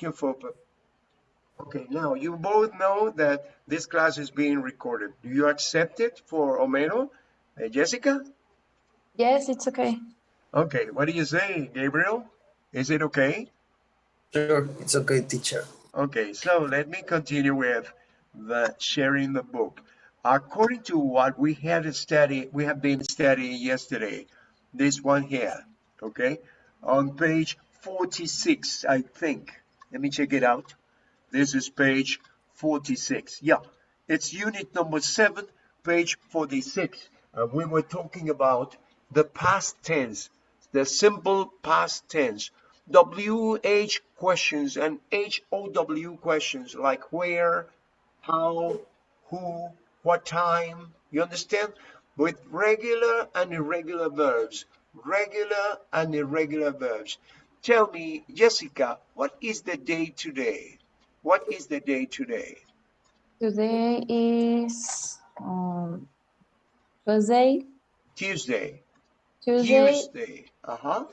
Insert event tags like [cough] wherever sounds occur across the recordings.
ask you for Okay, now you both know that this class is being recorded. Do you accept it for Homero? Uh, Jessica? Yes, it's okay. Okay, what do you say, Gabriel? Is it okay? Sure, it's okay, teacher. Okay, so let me continue with the sharing the book. According to what we had studied, we have been studying yesterday, this one here, okay, on page 46, I think. Let me check it out. This is page 46. Yeah, it's unit number seven, page 46. And we were talking about the past tense, the simple past tense. WH questions and HOW questions like where, how, who, what time, you understand? With regular and irregular verbs, regular and irregular verbs. Tell me, Jessica, what is the day today? What is the day today? Today is um, Tuesday. Tuesday. Tuesday. Tuesday. Uh-huh.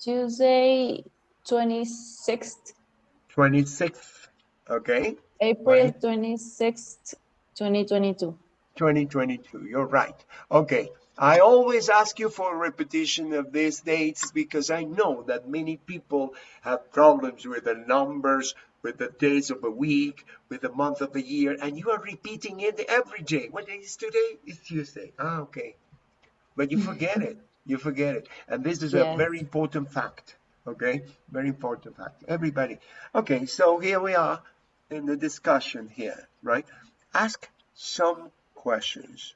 Tuesday, 26th. 26th. Okay. April 26th, 2022. 2022. You're right. Okay. I always ask you for a repetition of these dates because I know that many people have problems with the numbers, with the days of a week, with the month of the year, and you are repeating it every day. What day is today? It's Tuesday. Ah, okay. But you forget it. You forget it. And this is a very important fact. Okay? Very important fact. Everybody. Okay, so here we are in the discussion here, right? Ask some questions.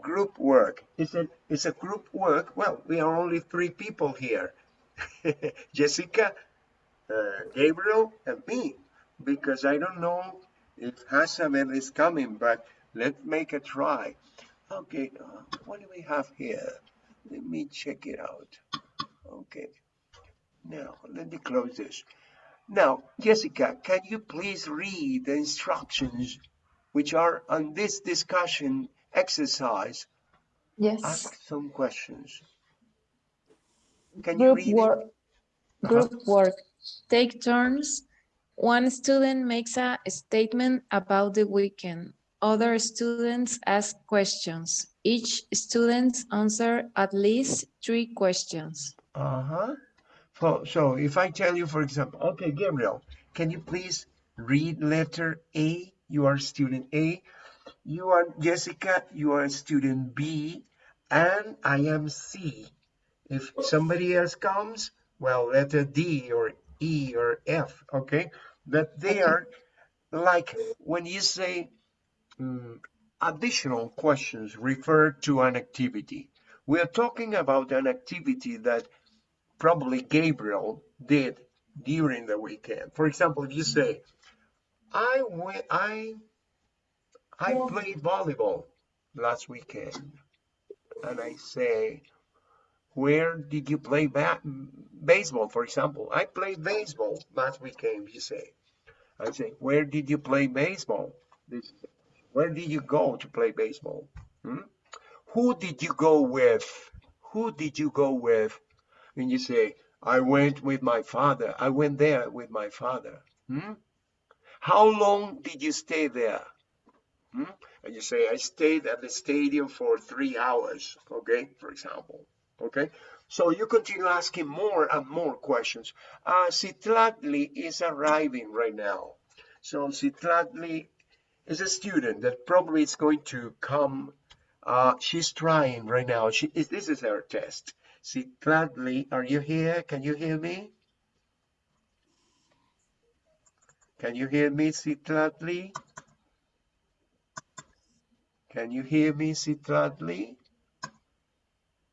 Group work. Is it is a group work? Well, we are only three people here. [laughs] Jessica, uh, Gabriel, and me. Because I don't know if Hasabel is coming, but let's make a try. Okay, uh, what do we have here? Let me check it out. Okay. Now, let me close this. Now, Jessica, can you please read the instructions which are on this discussion exercise? Yes. Ask some questions. Can you Group read work. it? Group work. Take turns. One student makes a statement about the weekend. Other students ask questions. Each student answer at least three questions. Uh-huh. So, so if I tell you, for example, okay, Gabriel, can you please read letter A? You are student A. You are Jessica, you are student B, and I am C. If somebody else comes, well, letter D or E or F, okay? But they are like when you say mm, additional questions refer to an activity. We are talking about an activity that probably Gabriel did during the weekend. For example, if you say, I went, I, I played volleyball last weekend, and I say, where did you play ba baseball? For example, I played baseball last weekend. You say, I say, where did you play baseball? Where did you go to play baseball? Hmm? Who did you go with? Who did you go with? and you say, I went with my father. I went there with my father. Hmm? How long did you stay there? Hmm? And you say, I stayed at the stadium for three hours, okay, for example. Okay, so you continue asking more and more questions. Uh, Citlatli is arriving right now. So Citlatli is a student that probably is going to come. Uh, she's trying right now. She is, this is her test. Citlatli, are you here? Can you hear me? Can you hear me, Citlatli? Can you hear me, Citlatli?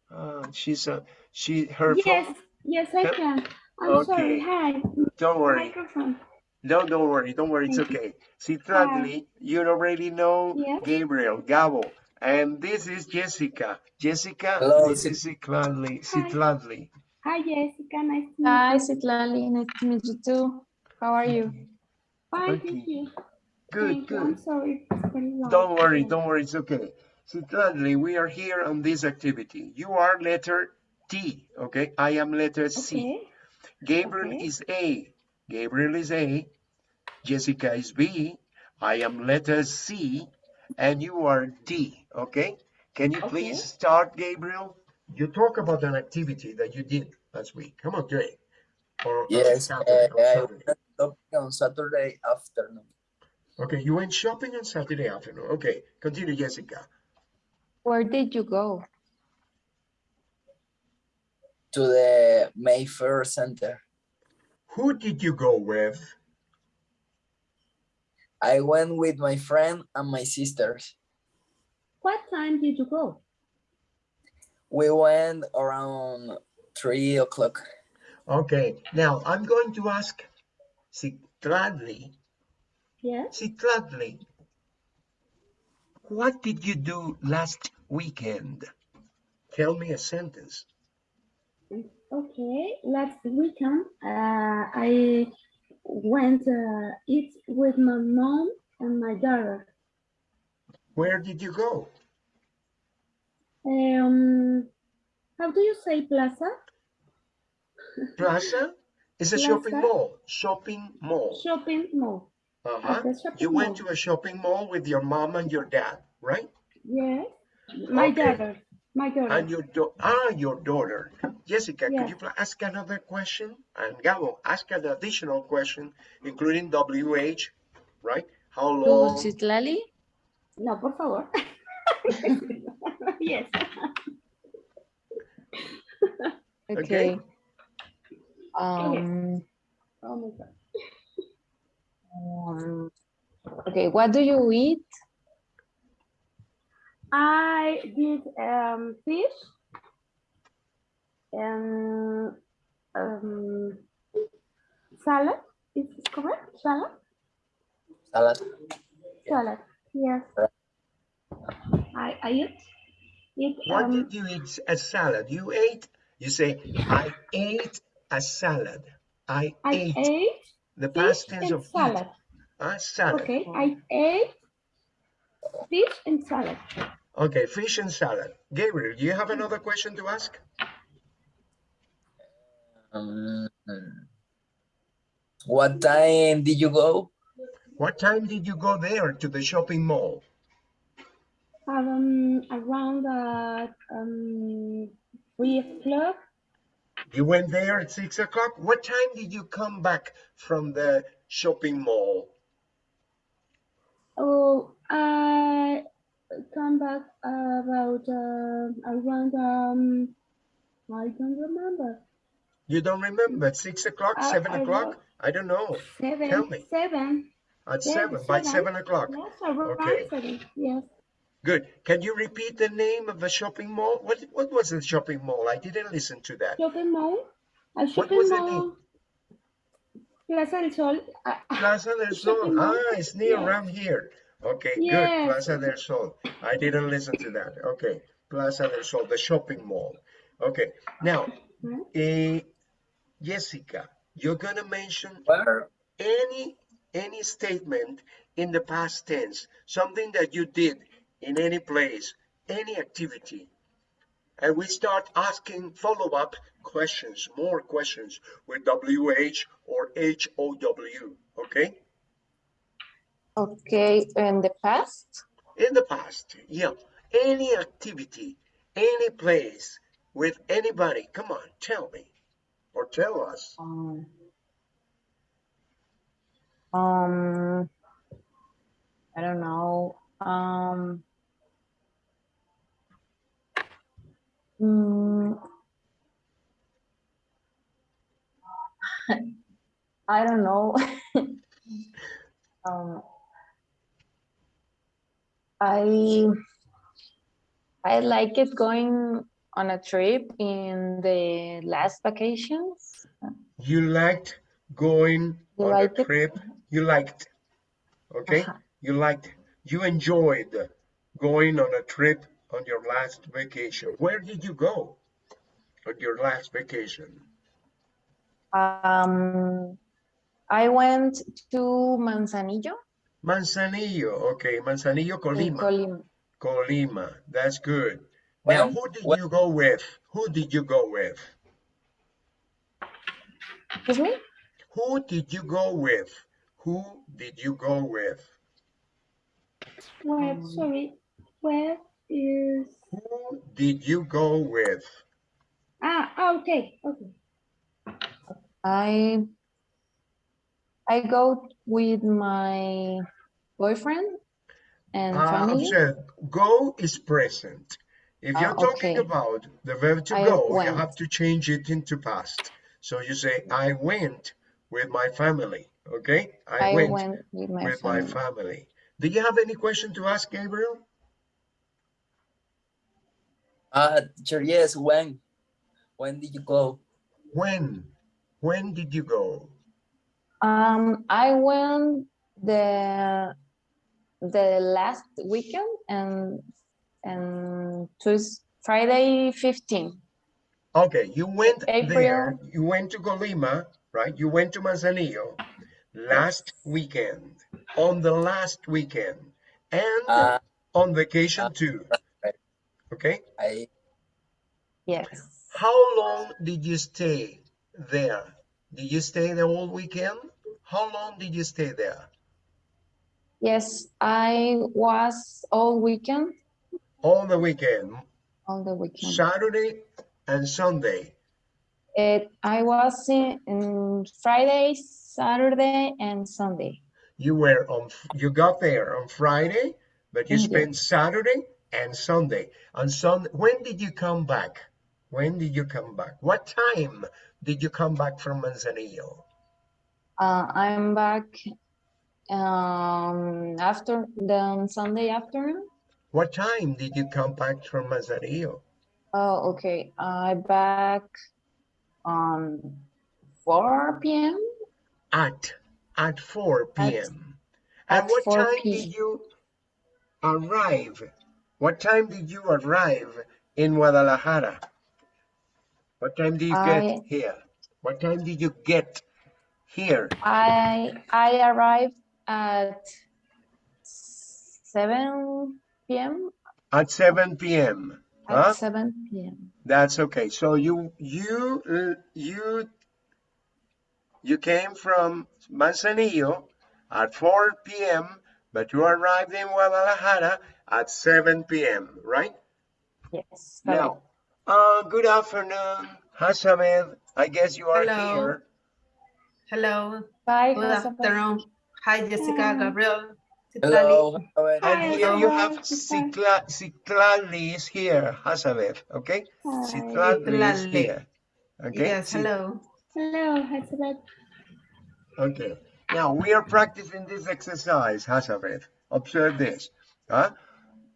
Uh, she's a she her Yes, phone. yes, I can. I'm sorry. Hi, Don't worry. microphone. No, don't worry. Don't worry. It's Thank you. okay. Citlatli, you already know Yes. Gabriel, Gabo, and this is Jessica. Jessica, Hello, this Cit- is Citlatli. Hi. Citlatli. Hi, Jessica. Nice to meet you. Hi, you. Nice to meet you too. How are you? Fine, Okay. thank you. Good, Thank. I'm good. sorry. It's very long. Don't worry, don't worry, it's okay. So gladly, we are here on this activity. You are letter T, okay? I am letter C. Okay. Gabriel okay. is A. Gabriel is A, Jessica is B, I am letter C, and you are D, okay? Can you please start, Gabriel? You talk about an activity that you did last week. Come on, Jay. Or or Yes, Saturday, uh, on Saturday. went on Saturday afternoon Okay, you went shopping on Saturday afternoon. Okay, continue, Jessica. Where did you go? to the Mayfair Center. Who did you go with? I went with my friend and my sisters. What time did you go? We went around three o'clock. Okay, now I'm going to ask Citladli. Yes. Citladli, what did you do last weekend? Tell me a sentence. Okay. Last weekend, uh, I went uh, eat with my mom and my daughter. Where did you go? Um, how do you say plaza? Plaza? is a shopping mall. Shopping mall. Shopping mall. Uh-huh. At the You went mall. to a shopping mall with your mom and your dad, right? Yes. My Okay. daughter. My daughter. And your do ah, your daughter. Jessica, Yeah. could you ask another question? And Gabo, ask an additional question, including WH, right? How To long? Citlali? No, por favor. [laughs] yes. Okay. Um, Oh my God. Um, okay, what do you eat? I did um, fish and um, salad. Is it correct? Salad? Salad. Salad. Yes. I I eat. Eat What um, did you eat a salad? You ate, you say, I ate a salad. I, I ate. ate The fish past tense of salad. Ah, salad. Okay, I ate fish and salad. Okay, fish and salad. Gabriel, do you have another question to ask? Um, what time did you go? What time did you go there to the shopping mall? Um, around uh, um, three o'clock. You went there at six o'clock. What time did you come back from the shopping mall? Oh, I come back about uh, around um, I don't remember. You don't remember? Six o'clock, seven I o'clock? I don't know. Seven, Tell me. seven. At seven, by seven. o'clock. Yes, Okay. seven. Yes. Good. Can you repeat the name of the shopping mall? What what was the shopping mall? I didn't listen to that. Shopping mall. A What shopping was the mall. name? Plaza del Sol. Plaza del Sol. Shopping. Ah, it's near Yes. around here. Okay, good. Plaza del Sol. I didn't listen to that. Okay, Plaza del Sol, the shopping mall. Okay, now, Hmm? eh, Jessica, you're gonna mention Where? any any statement in the past tense, something that you did in any place, any activity. And we start asking follow-up questions, more questions with WH or HOW, okay? Okay, in the past? In the past, yeah, any activity, any place with anybody, come on, tell me or tell us. Um, um, I don't know. Um, mm, [laughs] I don't know. [laughs] um, I I like it going on a trip in the last vacations. You liked going You on liked a it? trip. You liked, okay? Uh-huh. You liked, you enjoyed going on a trip on your last vacation. Where did you go on your last vacation? Um, I went to Manzanillo Manzanillo, okay, Manzanillo, Colima. Colima. Colima, that's good. Now, who did when- you go with? Who did you go with? Excuse me? Who did you go with? Who did you go with? Where, sorry, where is, Who did you go with? ah, ah, okay, okay. I I go with my boyfriend and Uh, family. observe, go is present. If Ah, you're talking okay. about the verb to I go, you have to change it into past. So you say, I went with my family. Okay? I, I went, went with my with my family. Family. Do you have any question to ask, Gabriel? Uh, teacher, yes, when? When did you go? When? When did you go? Um, I went the the last weekend and and Tuesday, Friday 15. Okay, you went there, you went to Colima, right? You went to Manzanillo last weekend, on the last weekend, and Uh, on vacation too. Okay, I Yes. how long did you stay there? Did you stay the whole weekend? How long did you stay there? Yes, I was all weekend, All the weekend, all the weekend. Saturday and Sunday. It, I was in, in Friday, Saturday, and Sunday. You were on, you got there on Friday, but you Mhm. spent Saturday and Sunday. On Sunday, when did you come back? When did you come back? What time did you come back from Manzanillo? Uh, I'm back um, after the Sunday afternoon. What time did you come back from Manzanillo? Oh, okay. I back on 4 p.m. At at 4 At- p.m. And at what 4 time p- did you arrive? What time did you arrive in Guadalajara? What time did you I- get here? What time did you get here? I I arrived at 7 p.m. At 7 p.m. At Huh? 7 p.m. That's okay. So you you you you came from Manzanillo at 4 p.m., but you arrived in Guadalajara at 7 p.m., right? Yes. Now, uh, good afternoon, Hasamed. I guess you are Hello. here. Hello, Bye. good Joseph. afternoon. Hi, Jessica, Hi. Gabriel. Citlali. hello. Javier. And Hi, here you have Hasamed. Cicla, Citlali is here, Hasamed, okay? Hi. Citlali is here. Okay? Yes, hello. Hello, Elizabeth. Okay. Now we are practicing this exercise, Hasavet. Observe this. Huh?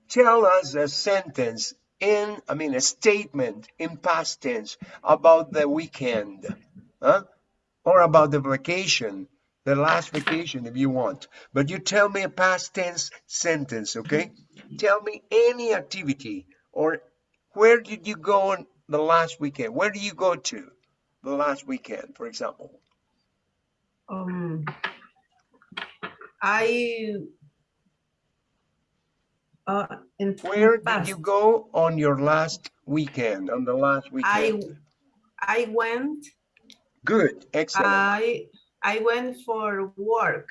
Tell us a sentence in, I mean, a statement in past tense about the weekend, huh? Or about the vacation, the last vacation if you want. But you tell me a past tense sentence, okay? Tell me any activity or where did you go on the last weekend? Where do you go to the last weekend, for example? Um, I uh, Where did you go on your last weekend, on the last weekend? I I went Good, excellent. I I went for work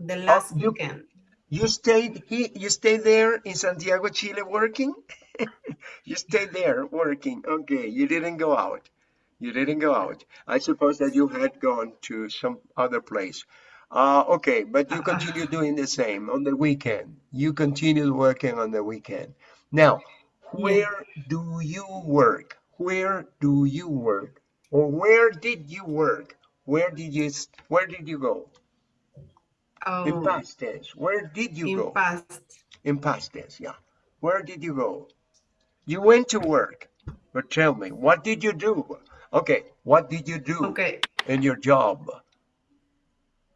the last you- weekend. You stayed he, you stayed there in Santiago, Chile working? [laughs] you stayed there working. Okay, you didn't go out. You didn't go out. I suppose that you had gone to some other place. Uh, okay, but you continue [laughs] doing the same on the weekend. You continued working on the weekend. Now, where do you work? Where do you work? Or where did you work? Where did you where did you go? In Um, past tense. Where did you in go? past, In past tense, yeah. Where did you go? You went to work, but tell me, what did you do? Okay, what did you do okay. in your job?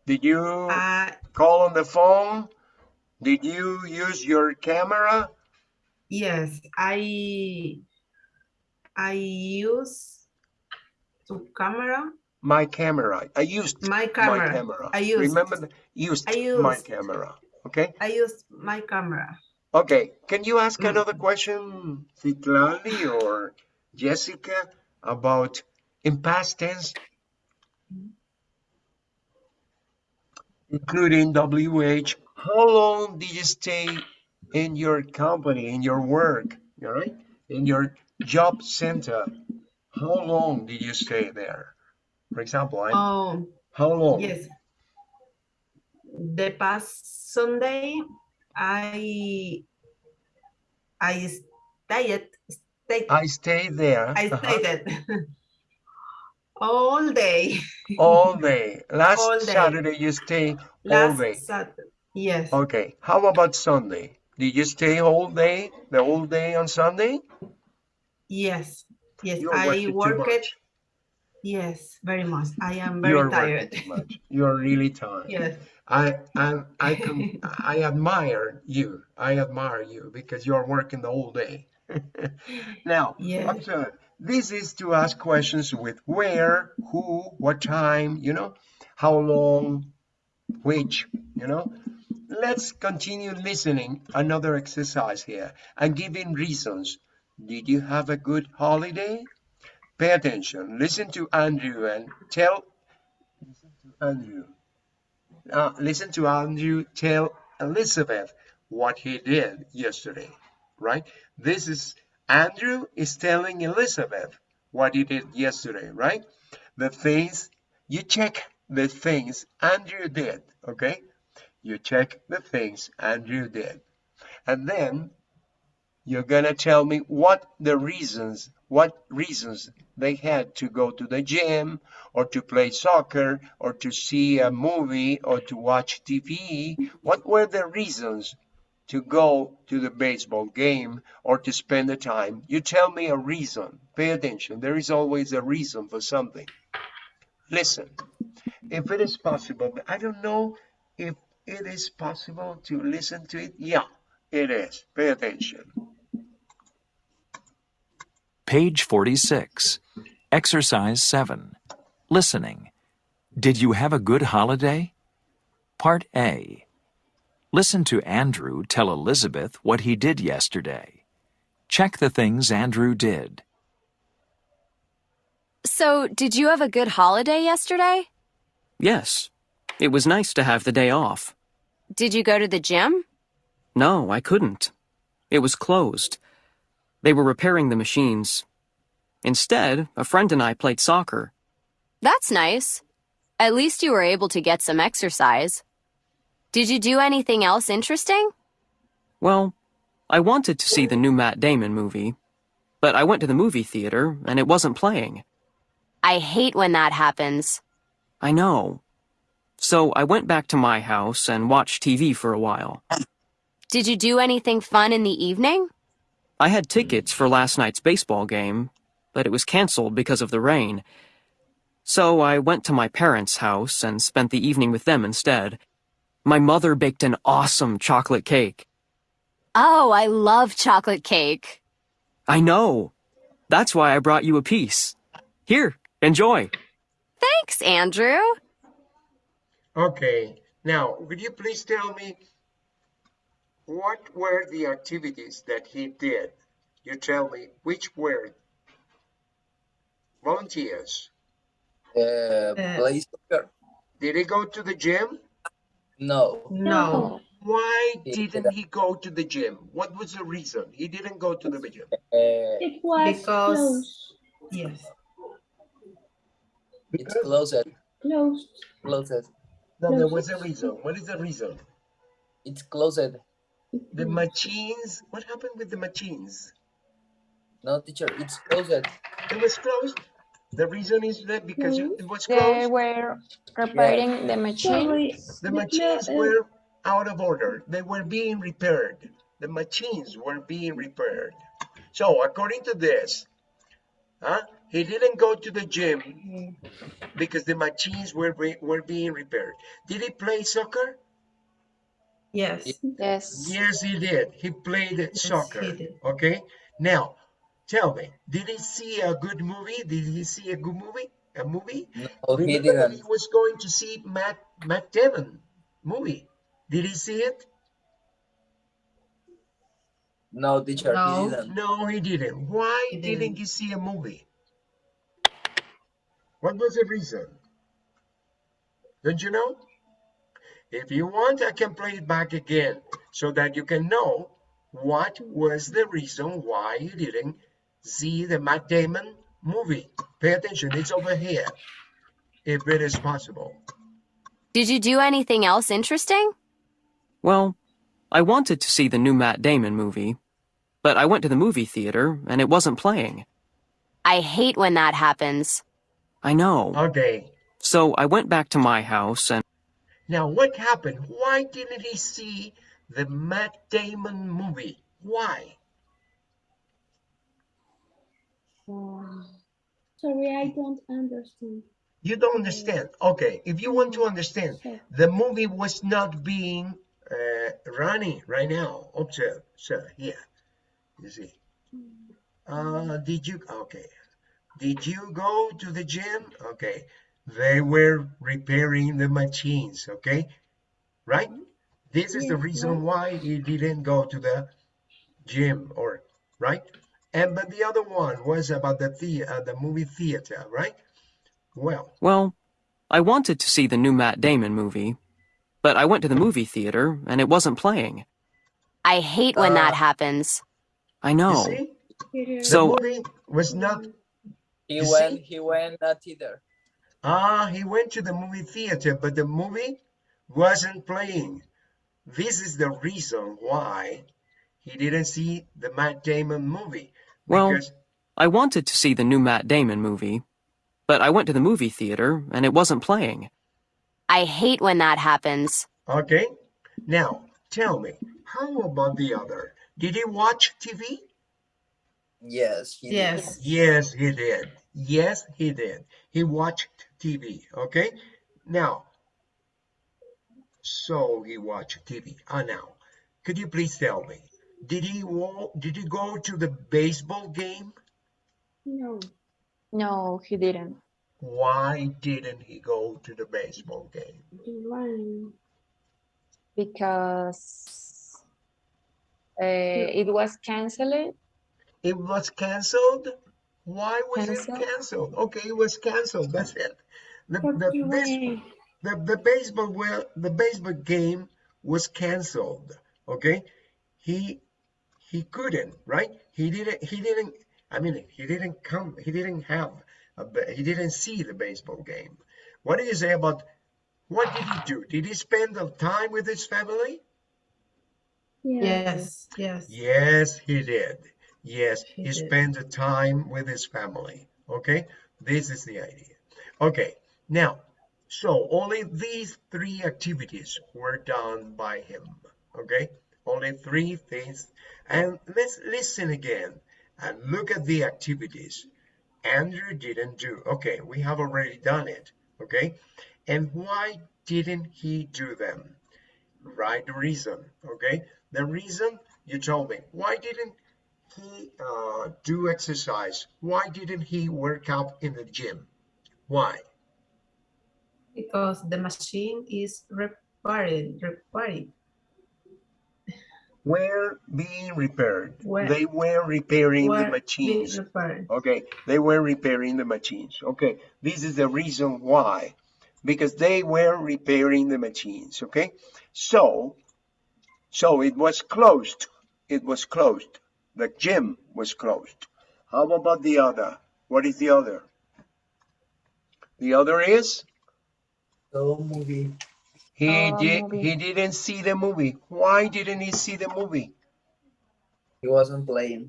Did you Uh, call on the phone? Did you use your camera? yes, I I use to camera My camera. I used my my camera. camera. I used Remember, the- used, I my camera. Okay. I used my camera. Okay. Can you ask Mm. another question, Citlali or Jessica, about in past tense? including WH. How long did you stay in your company, in your work, all right? In your job center? How long did you stay there? For example, I'm, Oh, how long? yes. The past Sunday, I I stayed stayed I stayed there I uh-huh, stayed [laughs] all day all day. Last All day. Saturday you stay all last day. Saturday. Yes. Okay. How about Sunday? Did you stay all day, the whole day on Sunday? Yes. Yes. You're I worked. much. Yes, very much. I am very You're tired. working too much. You're really tired. Yes. I I I can I admire you. I admire you because you're working the whole day. [laughs] now, Yeah. observe. This is to ask questions with where, who, what time, you know, how long, which, you know. Let's continue listening. Another exercise here and giving reasons. Did you have a good holiday? Pay attention. Listen to Andrew and tell. Listen to Andrew. Uh, listen to Andrew tell Elizabeth what he did yesterday, right? This is Andrew is telling Elizabeth what he did yesterday, right? The things you check the things Andrew did, okay? You check the things Andrew did. And then you're gonna tell me what the reasons, what reasons they had to go to the gym or to play soccer or to see a movie or to watch TV. What were the reasons to go to the baseball game or to spend the time? You tell me a reason. Pay attention. There is always a reason for something. Listen, if it is possible, I don't know if it is possible to listen to it. Yeah, it is. Pay attention. Page 46. Exercise 7. Listening. Did you have a good holiday? Part A. Listen to Andrew tell Elizabeth what he did yesterday. Check the things Andrew did. So, did you have a good holiday yesterday? Yes. It was nice to have the day off. Did you go to the gym? No, I couldn't. It was closed. They were repairing the machines. Instead, a friend and I played soccer. That's nice. At least you were able to get some exercise. Did you do anything else interesting? Well, I wanted to see the new Matt Damon movie, but I went to the movie theater and it wasn't playing. I hate when that happens. I know. So I went back to my house and watched TV for a while. Did you do anything fun in the evening? I had tickets for last night's baseball game, but it was canceled because of the rain. So I went to my parents' house and spent the evening with them instead. My mother baked an awesome chocolate cake. Oh, I love chocolate cake. I know. That's why I brought you a piece. Here, enjoy. Thanks, Andrew. Okay, now would you please tell me what were the activities that he did? You tell me which were volunteers. Uh, play soccer? Did he go to the gym? No. No. Why didn't he go to the gym? What was the reason he didn't go to the gym? Uh, It was Because- closed. Yes. it's closed. Closed. Closed. No, there was a reason. What is the reason? It's closed. The machines. What happened with the machines? No, teacher, it's closed. It was closed. The reason is that because it it was They were repairing the machines. Sorry. The the machines clo- were out of order. They were being repaired. The machines were being repaired. So according to this, huh, he didn't go to the gym because the machines were re- were being repaired. Did he play soccer? Yes. Yes. Yes, he did. He played soccer. he did. Okay. Now, tell me, did he see a good movie? Did he see a good movie? A movie? No, he Remember that he was going to see Matt Matt Damon movie. Did he see it? No, teacher, No. he didn't. No, he didn't. Why He didn't didn't. he see a movie? What was the reason? Don't you know? If you want, I can play it back again so that you can know what was the reason why you didn't see the Matt Damon movie. Pay attention, it's over here, if it is possible. Did you do anything else interesting? Well, I wanted to see the new Matt Damon movie, but I went to the movie theater and it wasn't playing. I hate when that happens. I know. Okay, So I went back to my house and now what happened? Why didn't he see the Matt Damon movie? Why? Sorry, I don't understand. You don't understand. Okay, if you want to understand, the movie was not being uh, running right now. Observe, sir, here. You see. Uh, did you? Okay. Did you go to the gym? Okay. They were repairing the machines. Okay. Right. This is the reason why he didn't go to the gym, or right. And but the other one was about the the uh, the movie theater, right? Well, Well, I wanted to see the new Matt Damon movie, but I went to the movie theater and it wasn't playing. I hate when that Uh, happens. I you know. see, the So- movie was not He You went. see? He went not either. Ah, he went to the movie theater, but the movie wasn't playing. This is the reason why he didn't see the Matt Damon movie. Well- Because, I wanted to see the new Matt Damon movie, but I went to the movie theater and it wasn't playing. I hate when that happens. okay, now tell me, how about the other? Did he watch TV? Yes. He did. Yes. Yes, he did. Yes, he did. He watched TV, okay? Now, so he watched TV. Ah, now, could you please tell me, did he did he go to the baseball game? no, No, he didn't. Why didn't he go to the baseball game? rain. Because uh, it was canceled. It was canceled. Why was Canceled? it canceled? Okay, it was canceled. That's it. The, the, the base- rain. the, the baseball well the baseball game was canceled okay he he couldn't right he didn't he didn't i mean he didn't come he didn't have a, he didn't see the baseball game what do you say about what did he do did he spend the time with his family Yes. Yes. yes he did yes He he did. spent the time with his family okay this is the idea okay now so only these three activities were done by him. Okay, only three things. And let's listen again and look at the activities Andrew didn't do. Okay, we have already done it. Okay, and why didn't he do them? Right reason. Okay, the reason you told me. Why didn't he uh, do exercise? Why didn't he work out in the gym? Why? Because the machine is repaired. Repaired. Were being repaired. Were- they were repairing the Were being machines. Okay, they were repairing the machines. Okay, this is the reason why. Because they were repairing the machines. Okay, so, so it was closed. It was closed. The gym was closed. How about the other? What is the other? The other is The movie. He Oh, did movie. he didn't see the movie. Why didn't he see the movie? He wasn't playing.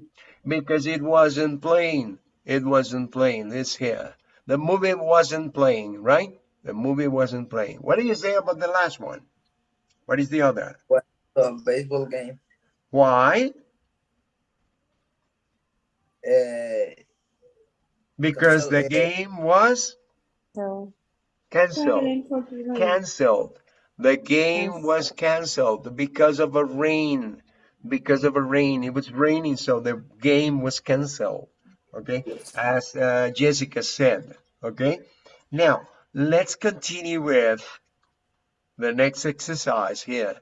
because it wasn't playing. It wasn't playing. It's here. The movie wasn't playing, right? The movie wasn't playing. What do you say about the last one? What is the other? The baseball game. Why? Uh, Because the game was So canceled. Traveling for the rain. Canceled. The game was canceled because of a rain. Because of a rain. It was raining, so the game was canceled. Okay, as uh, Jessica said. Okay, now let's continue with the next exercise here.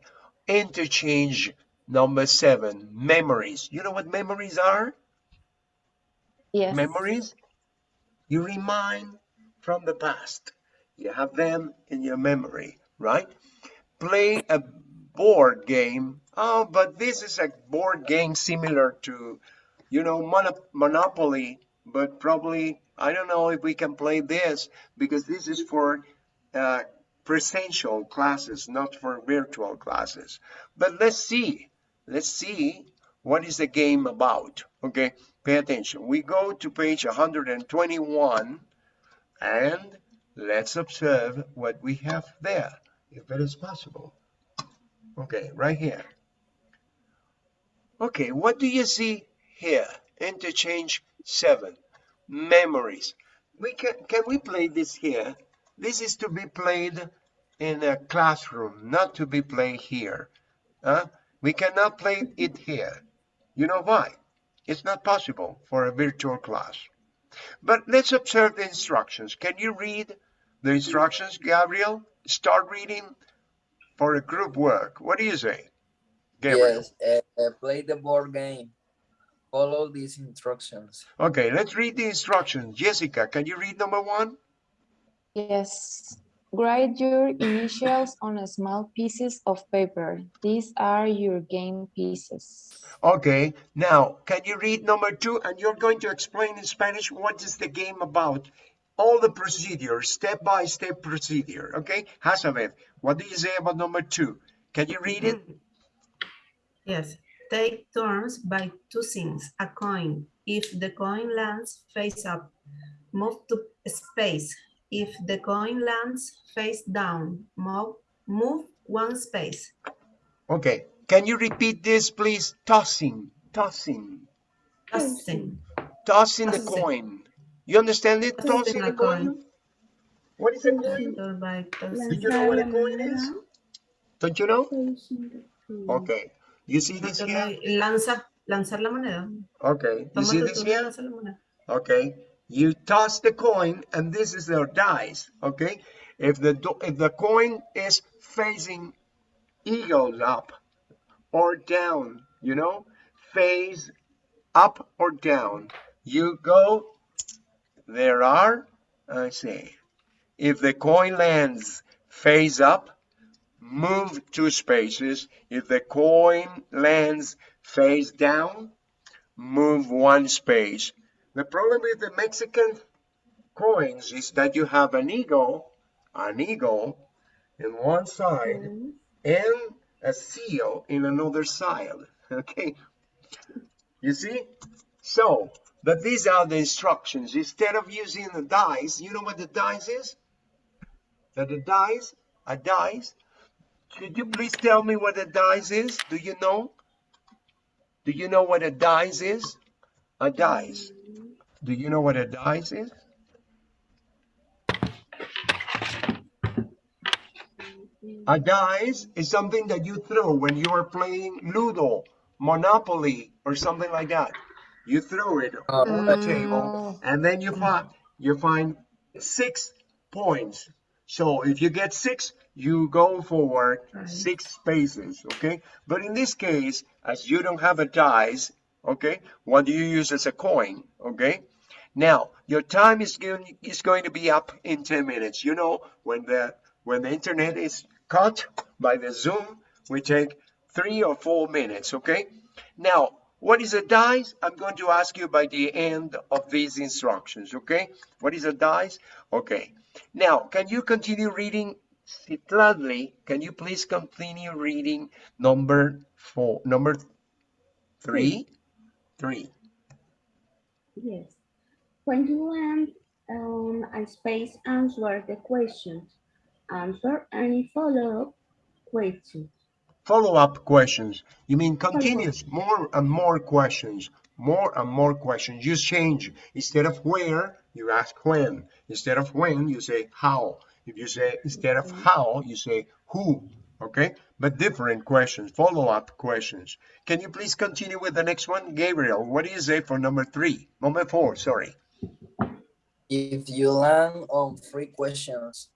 Interchange number seven memories. You know what memories are? yes. Memories? You remind from the past. You have them in your memory, right? Play a board game. Oh, but this is a board game similar to, you know, Mon- Monopoly, but probably, I don't know if we can play this because this is for uh, presential classes, not for virtual classes. But let's see, let's see what is the game about. Okay, pay attention. We go to page 121 and let's observe what we have there, if it is possible. Okay, right here. Okay, what do you see here? Interchange seven, memories. We can, can we play this here? This is to be played in a classroom, not to be played here. Huh? We cannot play it here. You know why? It's not possible for a virtual class. But let's observe the instructions. Can you read the instructions, Gabriel? Start reading for a group work. What do you say? Gabriel. Yes, uh, play the board game. Follow these instructions. Okay, let's read the instructions. Jessica, can you read number one? Yes. Write your initials on a small pieces of paper. These are your game pieces. Okay, now can you read number two? And you're going to explain in Spanish what is the game about. All the procedure, step by step procedure. Okay, Hazabeth, what do you say about number two? Can you read it? Yes. Take turns by tossing a coin. If the coin lands face up, move to space. If the coin lands face down, move, move one space. Okay, can you repeat this, please? Tossing, tossing, Tossing. tossing the coin. You understand it? Tossing a coin. What is a coin? Turn by tossing. Do you know what a coin is? Don't you know? facing the tree. Okay. You see this here? Lanza, lanzar la moneda. Okay. You see this here? lanza la moneda. okay you toss the coin and this is their dice okay if the if the coin is facing eagles up or down you know face up or down you go there are i say if the coin lands face up move two spaces if the coin lands face down move one space the problem with the Mexican coins is that you have an eagle, an eagle in one side and a seal in another side. [laughs] Okay. You see? So, but these are the instructions. Instead of using the dice, you know what the dice is? That the dice, a dice. Could you please tell me what a dice is? Do you know? Do you know what a dice is? A dice. Do you know what a dice is? A dice is something that you throw when you are playing Ludo, Monopoly, or something like that. You throw it on the mm. table, and then you find you find six points. So if you get six, you go forward Right. six spaces, okay? But in this case, as you don't have a dice, okay, what do you use as a coin, okay? Now, your time is going, is going to be up in 10 minutes. You know, when the when the internet is cut by the Zoom, we take three or four minutes, okay? Now, what is a dice? I'm going to ask you by the end of these instructions, okay? What is a dice? Okay. Now, can you continue reading Citladli? Can you please continue reading number four, number three? Three. Yes. When you land on a space, answer the questions. Answer any follow-up questions. Follow-up questions. You mean continuous, more and more questions, more and more questions. You change. Instead of where, you ask when. Instead of when, you say how. If you say, instead of mm-hmm. how, you say who. Okay? But different questions, follow-up questions. Can you please continue with the next one? Gabriel, what do you say for number three? Number four, sorry. If you land on three questions,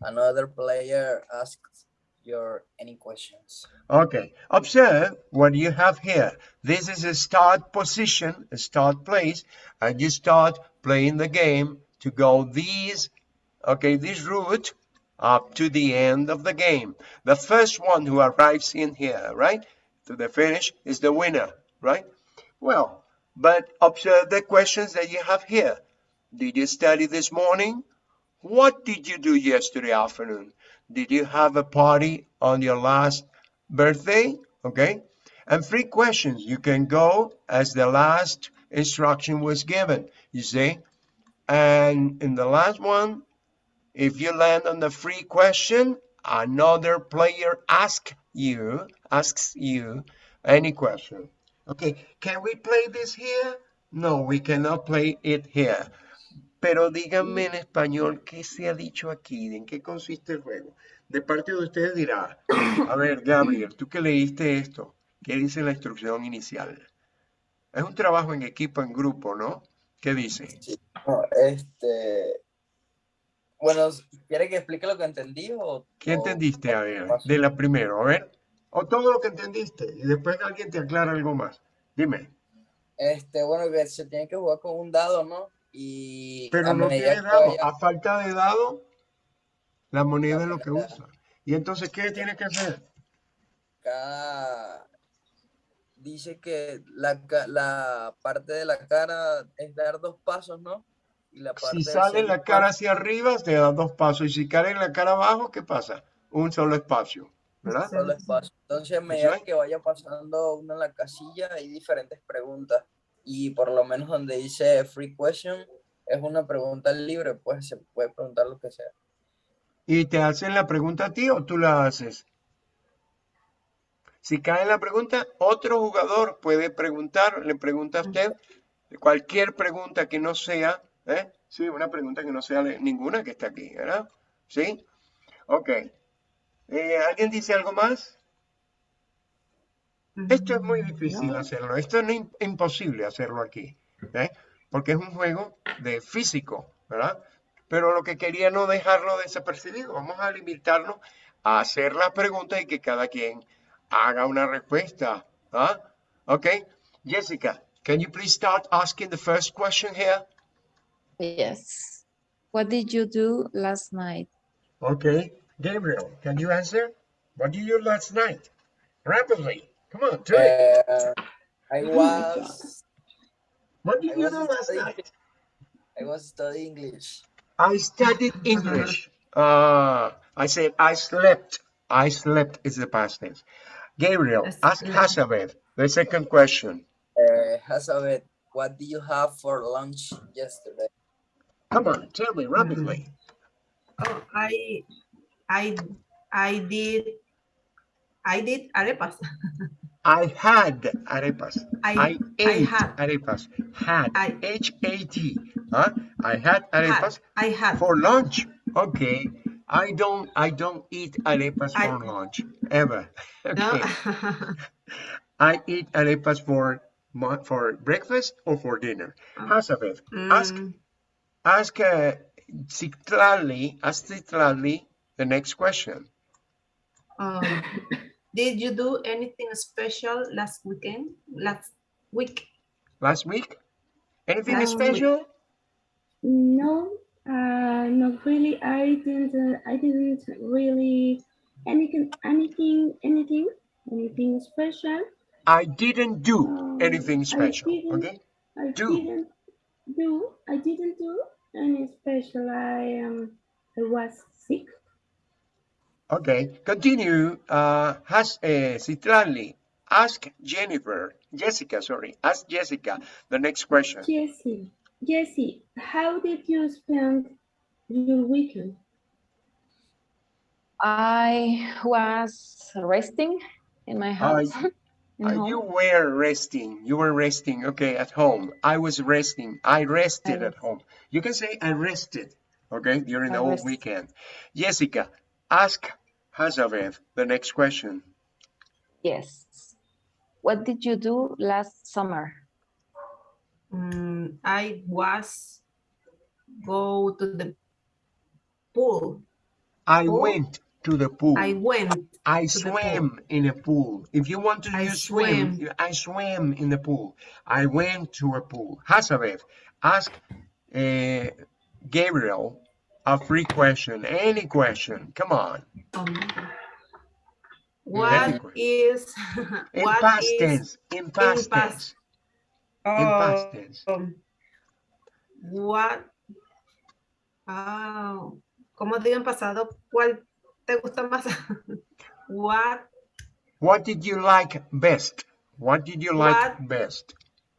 another player asks your any questions. Okay, observe what you have here. This is a start position, a start place, and you start playing the game to go these, okay, this route, up to the end of the game. The first one who arrives in here, right, to the finish is the winner, right? Well, but observe the questions that you have here. Did you study this morning? What did you do yesterday afternoon? Did you have a party on your last birthday? Okay. And three questions. You can go as the last instruction was given, you see. And in the last one, if you land on the free question, another player asks you, asks you any question. Okay, can we play this here? No, we cannot play it here. Pero díganme en español qué se ha dicho aquí, en qué consiste el juego. De parte de ustedes dirá, a ver, Gabriel, tú que leíste esto, ¿qué dice la instrucción inicial? Es un trabajo en equipo, en grupo, ¿no? ¿Qué dice? No, este. Bueno, ¿quiere que explique lo que entendí o.? ¿Qué entendiste, a ver, de la primera? A ver, o todo lo que entendiste, y después alguien te aclara algo más. Dime, Este, bueno, que se tiene que jugar con un dado, ¿no? Y. pero no tiene dado, a falta de dado, la moneda es lo que usa. Y entonces, ¿qué tiene que hacer? cada dice que la, la parte de la cara es dar dos pasos, ¿no? Y la parte Si sale la cara hacia arriba, te da dos pasos, y si cae en la cara abajo, ¿qué pasa? Un solo espacio, ¿verdad? solo espacio. Entonces, a medida que vaya pasando uno en la casilla, hay diferentes preguntas. Y por lo menos donde dice free question, es una pregunta libre, pues se puede preguntar lo que sea. ¿Y te hacen la pregunta a ti o tú la haces? Si cae la pregunta, otro jugador puede preguntar, le pregunta a usted cualquier pregunta que no sea, ¿eh? Sí, una pregunta que no sea ninguna que está aquí, ¿verdad? ¿Sí? Ok. Eh, ¿Alguien dice algo más? Esto es muy difícil hacerlo. Esto es im- imposible hacerlo aquí, ¿eh? Porque es un juego de físico, ¿verdad? Pero lo que quería no dejarlo desapercibido. Vamos a limitarnos a hacer la pregunta y que cada quien haga una respuesta. ¿ah? Okay. Jessica, can you please start asking the first question here? Yes. What did you do last night? Okay. Gabriel, can you answer? What did you do last night? Rapidly. Come on, do it. Uh, I was What did I you do last studying- night? I was studying English. I studied English. Uh, I said I slept. I slept is the past tense. Gabriel, ask Slept. Hazabeth the second question. Uh, Hazabeth, what did you have for lunch yesterday? Come on, tell me rapidly. Oh, I, I, I did, I did arepas. I had arepas. I, I- I had. arepas. Had. I- H-A-T. Huh? I had arepas I had. for lunch. Okay. I don't I don't eat arepas I- for lunch ever. [laughs] No? Okay. I eat arepas for for breakfast or for dinner. Hazabeth, ask Mm, ask uh, Citlali, ask Citlali the next question. um, did you do anything special last weekend? Last week? Last week? Anything Last week. special? No, uh, not really. I didn't. Uh, I didn't really anything, anything, anything, anything special. I didn't do Um, anything special. didn't- Okay. I Do. didn't do. I didn't do any special. I um. I was sick. Okay. Continue. Uh, has uh, Citlali, ask Jennifer, Jessica, sorry, ask Jessica the next question. Jessie, Jessie, how did you spend your weekend? I was resting in my house. [laughs] in Uh, you were resting. You were resting. Okay, at home. I was resting. I rested at home. You can say I rested. Okay, during the whole weekend. Jessica, ask Hazabeth the next question. Yes. What did you do last summer? Mm, I was go to the pool. I Pool? went to the pool. I went. I to the pool. swam in a pool. If you want to I use swim, swam. you- I swam in the pool. I went to a pool. Hazabeth, ask uh, Gabriel a free question, any question. Come on. Um, what In what past is tense. In past past- tense. In past oh, tense. um, what ah, ¿Cómo digo en pasado? ¿Cuál te gusta más? [laughs] what What did you like best? What did you like What- best?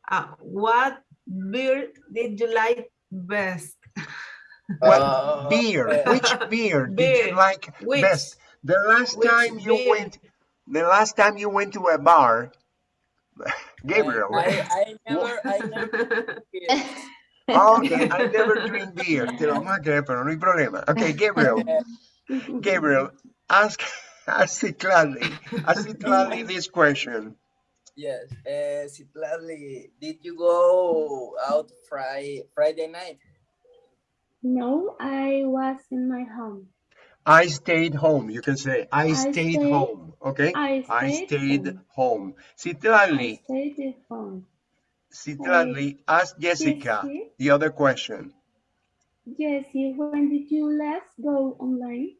ah, what beer did you like best? [laughs] What Uh, beer? uh, Which beer did you like Which best? The last time you beer? went, the last time you went to a bar, [laughs] Gabriel. I, I never, I never. [laughs] Okay, I never drink beer. Te lo vamos a creer, pero no hay problema. Okay, Gabriel. Gabriel, ask [laughs] ask Citlali, ask Citlali this question. Yes. Uh, Citlali, did you go out Friday Friday night? No, I was in my home. I stayed home. You can say I, I stayed, stayed- home. Okay. I I stayed stayed home. home. I stayed home. Citlali, ask Jessica Jessie? the other question. Jessie, when did you last go online?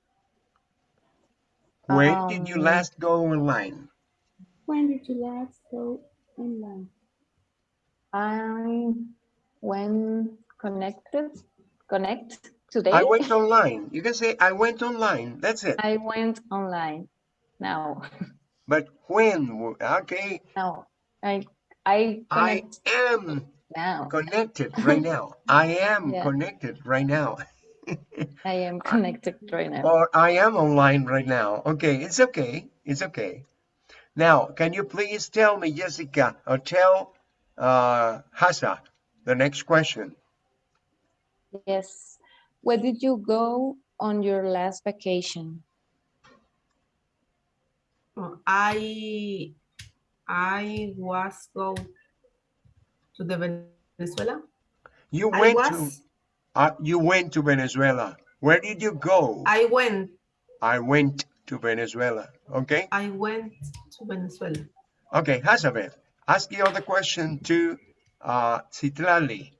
When did you Um, last go online? When did you last go online? I when connected, connect today. I went online. You can say I went online. That's it. I went online. Now, [laughs] But when? Okay. now I I I am now. connected right now. I am [laughs] Yeah. connected right now. I am [laughs] connected right now. Or I am online right now. Okay, it's okay. It's okay. Now, can you please tell me, Jessica, or tell uh, Hasa the next question? Yes. Where did you go on your last vacation? Oh, I I was go to the Venezuela. You I went to uh, you went to Venezuela. Where did you go? I went I went to Venezuela. Okay. I went to Venezuela. Okay, Hazabeth, ask the other question to uh, Citlali.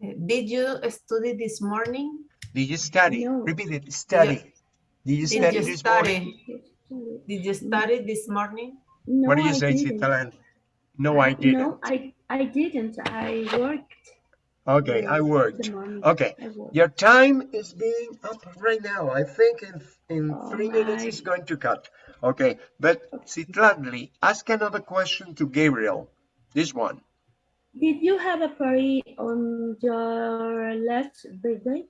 Did you study this morning? Did you study? No. Repeat it. Study. Did you Did study you this morning? study? Did you study this morning? No, What do you I say, didn't. No, I didn't. No, I, I didn't. I worked. Okay, I worked. Okay, I worked. your time is being up right now. I think in in Oh three minutes my. it's going to cut. Okay, but Citlali, ask another question to Gabriel. This one. Did you have a party on your last birthday?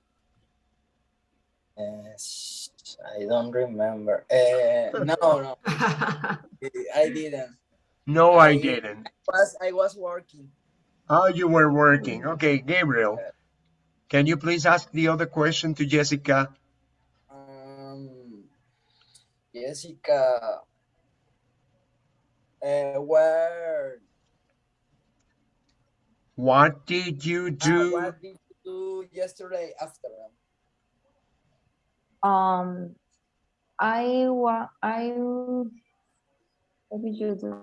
Yes, I don't remember. Uh, no, no, [laughs] I didn't. No, I I- didn't. Was I was working. Oh, you were working. Okay, Gabriel, can you please ask the other question to Jessica? Um, Jessica, uh, where? What did you uh, do? what did you do yesterday after? Um, I wa I. What did you do?